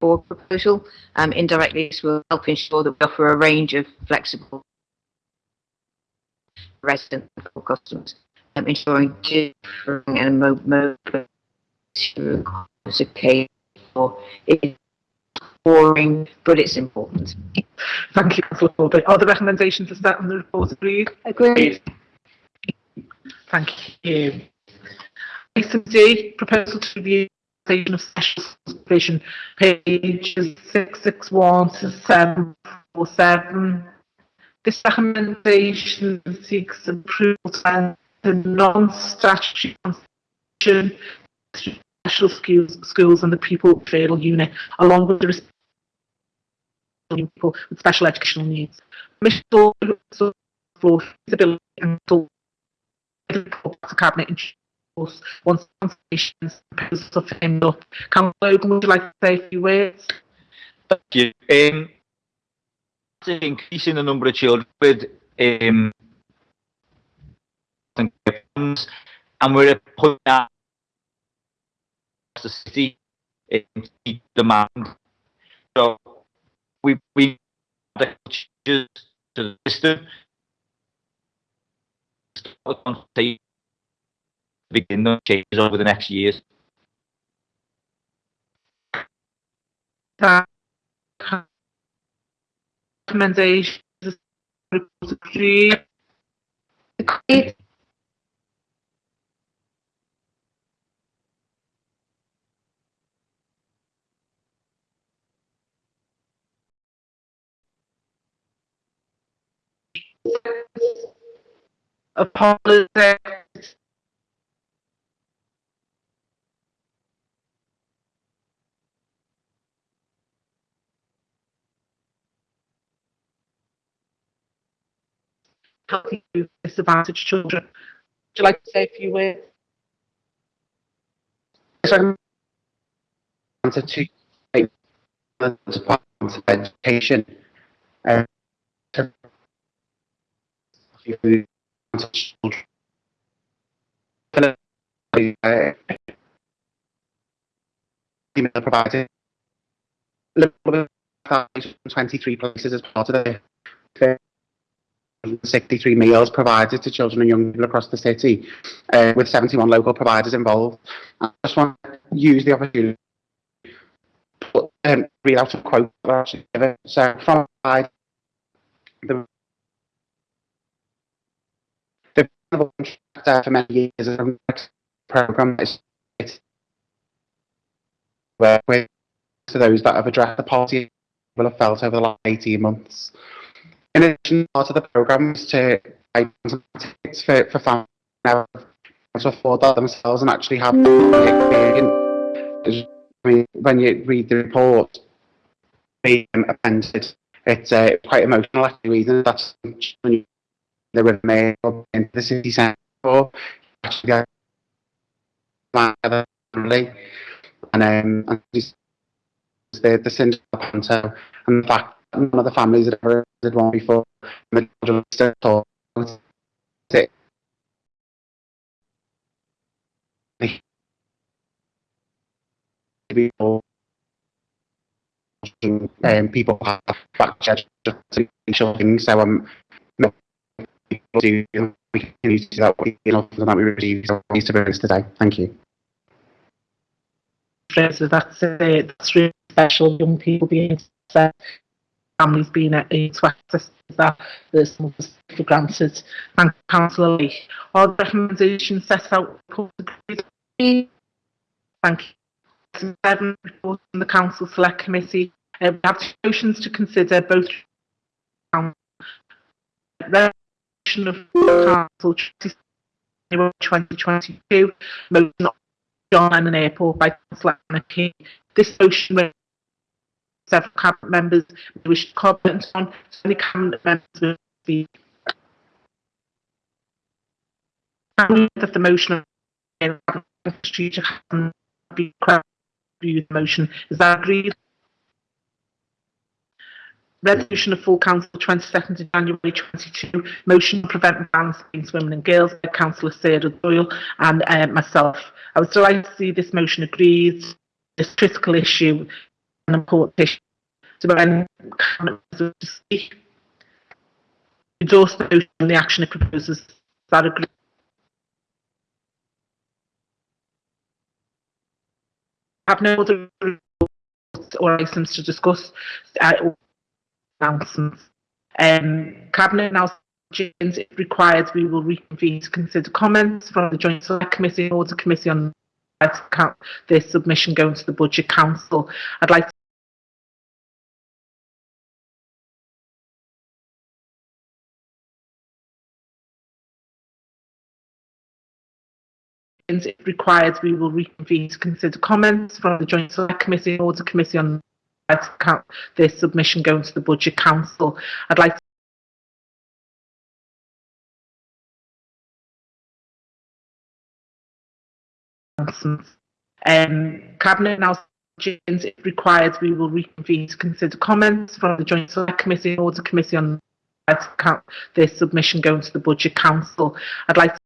board proposal. Um, indirectly, this will help ensure that we offer a range of flexible resident for customers, um, ensuring differing and mode is okay for boring, but it's important. Thank you, Councillor Are the recommendations as set on the report agreed? Agreed. Thank you. Item D, proposal to review the organisation of special supervision, pages 661 to 747. This recommendation seeks approval to enter non-statutory constitution special schools, schools and the pupil referral unit, along with the people with special educational needs. Also for feasibility and to cabinet once up. Would you like to say a few words? Thank you. Um, increasing the number of children with um, and we're putting that the city in demand. So we we the changes to the system begin the changes over the next years. Recommendations. Apologize. Helping you disadvantaged children. Would you like to say a few words? So, answer to Department of Education. Uh, email provided. Liverpool has 23 places as part of the 63 meals provided to children and young people across the city, uh, with 71 local providers involved. I just want to use the opportunity to um, read out a quote. So from the the for many years a program is where with to those that have addressed the policy will have felt over the last 18 months. In addition, part of the program is to tickets for, for families to afford that themselves and actually have the experience. I mean, when you read the report being appended, it's uh, quite emotional actually reading that when they were made into the city centre for actually family and um and the the of Panto and the fact none of the families had ever did one before and the children still taught it people um, people have back children so um people do we can use that you know that we receive needs to be today thank you So that's it. That's really special. Young people being set, families being able to access that. There's some of us for granted. You, Councillor Lee. Are the recommendations set out? Thank you. Seven, report from the Council Select Committee. Uh, we have motions to consider both resolution of Council 2022, motion of John Lennon Airport by Councillor Anna This motion several cabinet members wish to comment on, so any cabinet members will. Can of the motion strategic be the motion. Is that agreed? Resolution of full council 22nd of January 22, motion to prevent bans against women and girls by Councillor Sarah Doyle and uh, myself. I was delighted to see this motion agreed. This critical issue an important issue. So when Cabinet members to speak, endorse the and the action it proposes. That agreed? Have no other reports or items to discuss. Announcements. Um, Cabinet James, if required, we will reconvene to consider comments from the Joint Select Committee and Order Committee on this submission going to the Budget Council. I'd like to if required, we will reconvene to consider comments from the Joint Select Committee and Order Committee on this submission going to the Budget Council. I'd like to. Um, Cabinet now James, if required, we will reconvene to consider comments from the Joint Select Committee and Order Committee on this submission going to the Budget Council. I'd like to